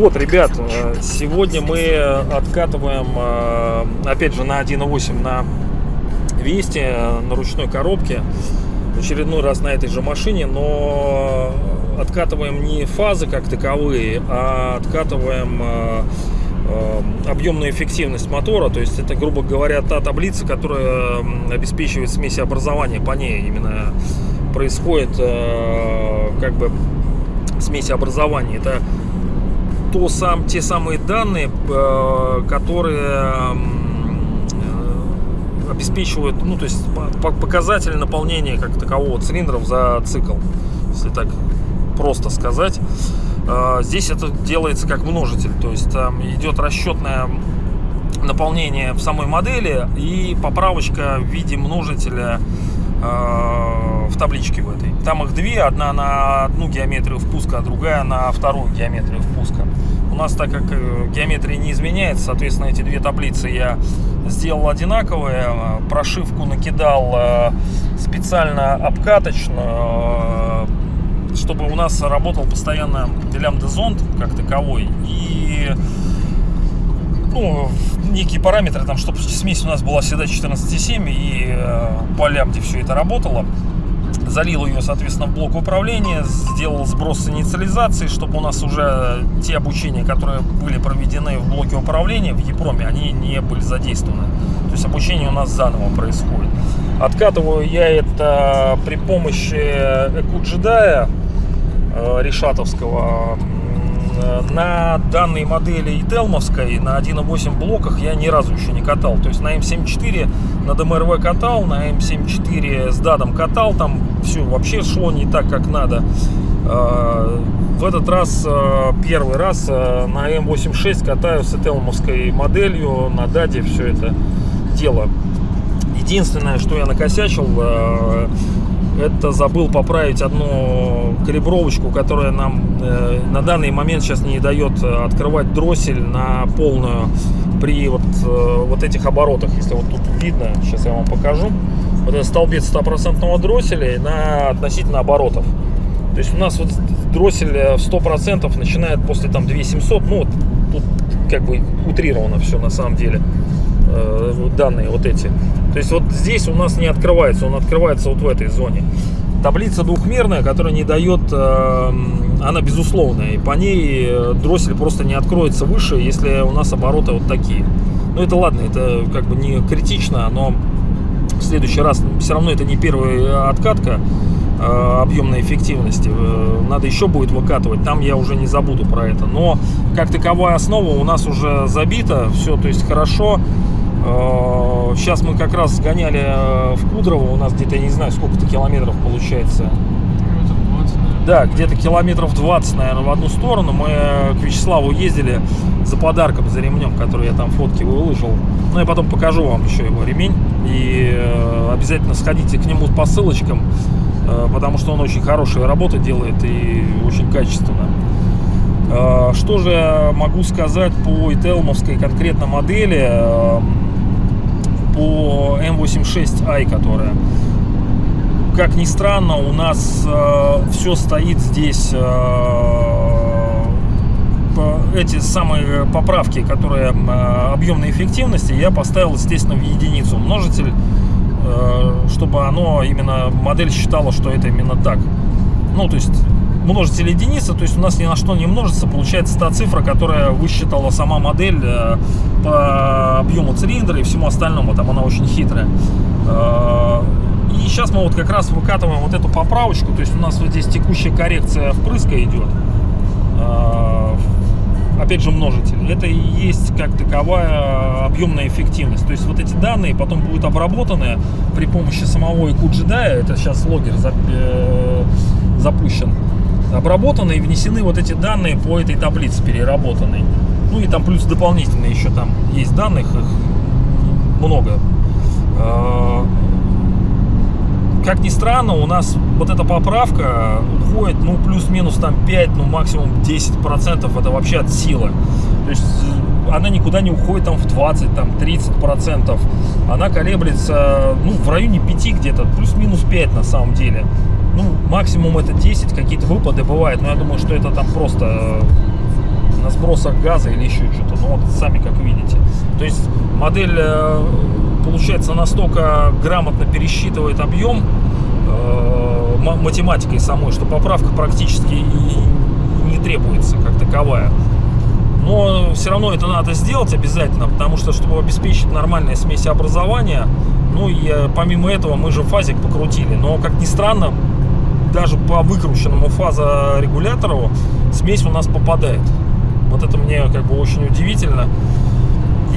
Вот, ребят, э, сегодня мы откатываем, э, опять же, на 1.8 на Весте, э, на ручной коробке. В очередной раз на этой же машине, но откатываем не фазы как таковые, а откатываем объемную эффективность мотора. То есть это, грубо говоря, та таблица, которая обеспечивает смесеобразование. По ней именно происходит э, как бы смесеобразование. Это то сам, те самые данные, э, которые э, обеспечивают, ну, то есть по- по- показатели наполнения как такового цилиндров за цикл, если так просто сказать. Э, Здесь это делается как множитель, то есть там идет расчетное наполнение в самой модели и поправочка в виде множителя э, в табличке в этой. Там их две, одна на одну геометрию впуска, а другая на вторую геометрию впуска. У нас, так как э, геометрия не изменяется, соответственно, эти две таблицы я сделал одинаковые, э, прошивку накидал специально обкаточную, чтобы у нас работал постоянно лямбда-зонд как таковой и ну, некие параметры, там, чтобы смесь у нас была всегда 14,7 и э, по лямбде все это работало. Залил ее, соответственно, в блок управления, сделал сброс инициализации, чтобы у нас уже те обучения, которые были проведены в блоке управления в Епроме, они не были задействованы. То есть обучение у нас заново происходит. Откатываю я это при помощи EcoJedi э, решатовского М, на данной модели и Телмовской на 1.8 блоках я ни разу еще не катал. То есть на М7-4 на ДМРВ катал, на М7-4 с дадом катал, там все вообще шло не так, как надо. Э, В этот раз, э, первый раз э, на М86 катаю с Телмовской моделью, на даде все это дело. Единственное, что я накосячил, э, это забыл поправить одну калибровочку, которая нам э, на данный момент сейчас не дает э, открывать дроссель на полную при вот, э, вот этих оборотах. Если вот тут видно, сейчас я вам покажу. Вот этот столбец стопроцентного дросселя на относительно оборотов. То есть у нас вот дроссель э, в 100% начинает после там 2700, ну вот тут как бы утрировано все на самом деле данные вот эти. То есть вот здесь у нас не открывается, он открывается вот в этой зоне. Таблица двухмерная, которая не дает, э, она безусловная, и по ней э, дроссель просто не откроется выше, если у нас обороты вот такие. Ну это ладно, это как бы не критично, но в следующий раз все равно это не первая откатка э, объемной эффективности. Э, Надо еще будет выкатывать, там я уже не забуду про это. Но как таковая основа у нас уже забита, все, то есть хорошо. Э, Сейчас мы как раз сгоняли э, в Кудрово, у нас где-то, я не знаю, сколько-то километров получается. Километров 20, наверное. Да, где-то километров 20, наверное, в одну сторону. Мы э, к Вячеславу ездили за подарком, за ремнем, который я там фотки выложил. Ну, я потом покажу вам еще его ремень. И обязательно сходите к нему по ссылочкам, потому что он очень хорошие работы делает и очень качественно. Что же я могу сказать по ителмовской конкретно модели, э, по M86i, которая как ни странно, у нас все стоит здесь, э, эти самые поправки, которые э, объемной эффективности, я поставил, естественно, в единицу множитель, э, чтобы оно именно, модель считала, что это именно так. Ну, то есть множитель единица, то есть у нас ни на что не множится, получается та цифра, которая высчитала сама модель э, по объему цилиндра и всему остальному, там она очень хитрая. Э, И сейчас мы вот как раз выкатываем вот эту поправочку, то есть у нас вот здесь текущая коррекция впрыска идет. Э, Опять же множитель. Это и есть как таковая объемная эффективность. То есть вот эти данные потом будут обработаны при помощи самого EQGDI. Это сейчас логер зап- запущен. Обработаны и внесены вот эти данные по этой таблице переработанной. Ну и там плюс дополнительно еще там есть данных, их много. Э, Как ни странно, у нас вот эта поправка уходит, ну, плюс-минус там 5, ну, максимум 10% это вообще от силы. То есть она никуда не уходит там в 20, там 30 процентов. Она колеблется, ну, в районе 5 где-то, плюс-минус 5 на самом деле. Ну, максимум это 10, какие-то выпады бывают, но я думаю, что это там просто э, на сбросах газа или еще что-то. Ну, вот сами как видите. То есть модель, э, получается, настолько грамотно пересчитывает объем э, ма- математикой самой, что поправка практически и не требуется как таковая. Но все равно это надо сделать обязательно, потому что, чтобы обеспечить нормальное смесеобразование, ну и помимо этого мы же фазик покрутили. Но, как ни странно, даже по выкрученному фазорегулятору смесь у нас попадает. Вот это мне как бы очень удивительно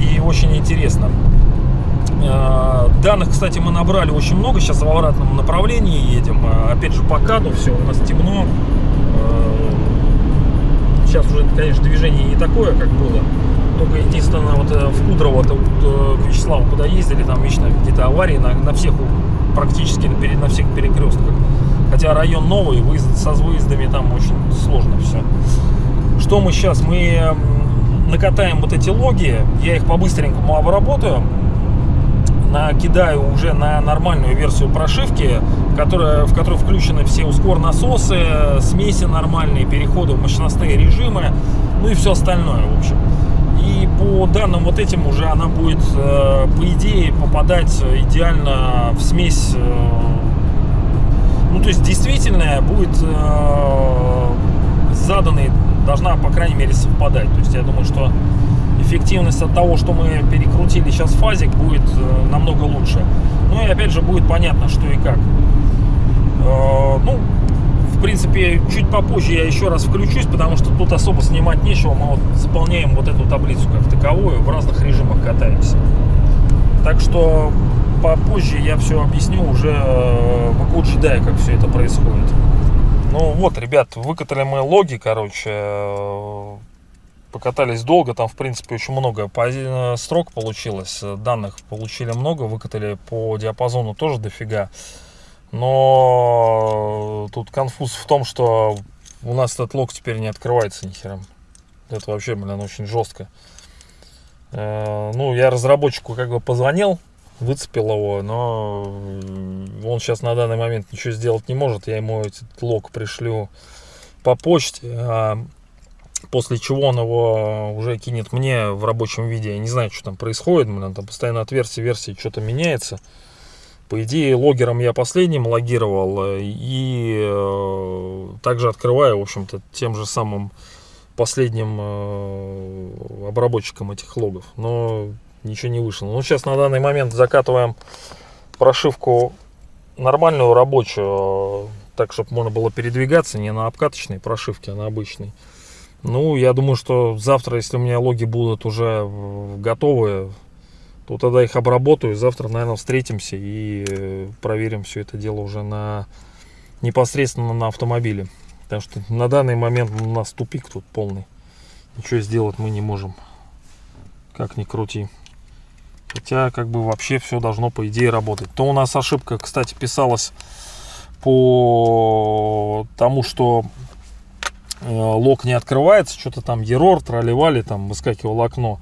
и очень интересно. Э, Данных, кстати, мы набрали очень много. Сейчас в обратном направлении едем. Э, Опять же, по каду все у нас темно. Э, Сейчас уже, конечно, движение не такое, как было. Только единственное, вот э, в Кудрово, то, э, к Вячеславу, куда ездили, там вечно где-то аварии на, на всех, практически на, на всех перекрестках. Хотя район новый, выезд, со выездами там очень сложно все. Что мы сейчас? Мы накатаем вот эти логи, я их по-быстренькому обработаю, накидаю уже на нормальную версию прошивки, которая, в которой включены все ускор насосы, смеси нормальные, переходы в мощностные режимы, ну и все остальное, в общем. И по данным вот этим уже она будет, э, по идее, попадать идеально в смесь. Ну, то есть действительно будет э, с заданной, должна, по крайней мере, совпадать. То есть я думаю, что эффективность от того, что мы перекрутили сейчас фазик, будет э, намного лучше. Ну и опять же будет понятно, что и как. Э, Ну, в принципе, чуть попозже я еще раз включусь, потому что тут особо снимать нечего. Мы вот заполняем вот эту таблицу как таковую, в разных режимах катаемся. Так что попозже я все объясню уже э, в Аку как все это происходит. Ну вот, ребят, выкатали мы логи, короче, э, покатались долго, там, в принципе, очень много пози- строк получилось, э, данных получили много, выкатали по диапазону тоже дофига. Но тут конфуз в том, что у нас этот лог теперь не открывается ни хера. Это вообще, блин, очень жестко. Э, Ну, я разработчику как бы позвонил, выцепил его, но он сейчас на данный момент ничего сделать не может. Я ему этот лог пришлю по почте, а после чего он его уже кинет мне в рабочем виде. Я не знаю, что там происходит, там постоянно от версии версии что-то меняется. По идее, логером я последним логировал э, и э, также открываю, в общем-то, тем же самым последним э, обработчиком этих логов. Но ничего не вышло. Ну, сейчас на данный момент закатываем прошивку нормальную рабочую, так, чтобы можно было передвигаться не на обкаточной прошивке, а на обычной. Ну, я думаю, что завтра, если у меня логи будут уже готовые, то тогда их обработаю. Завтра, наверное, встретимся и э, проверим все это дело уже на непосредственно на автомобиле. Потому что на данный момент у нас тупик тут полный. Ничего сделать мы не можем. Как ни крути. Хотя, как бы вообще все должно, по идее, работать. То у нас ошибка, кстати, писалась по тому, что э, лог не открывается, что-то там ерор, тролливали, там выскакивало окно.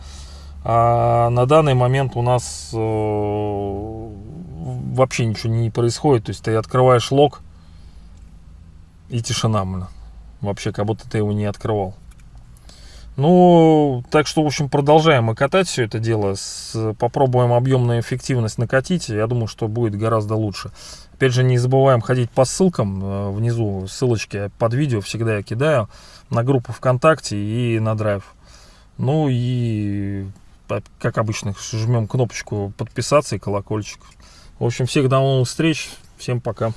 А на данный момент у нас э, вообще ничего не происходит. То есть ты открываешь лог и тишина, блин. Вообще, как будто ты его не открывал. Ну, так что, в общем, продолжаем мы катать все это дело. С, попробуем объемную эффективность накатить. Я думаю, что будет гораздо лучше. Опять же, не забываем ходить по ссылкам э, внизу. Ссылочки под видео всегда я кидаю на группу ВКонтакте и на драйв. Ну и, по- как обычно, жмем кнопочку подписаться и колокольчик. В общем, всех до новых встреч. Всем пока.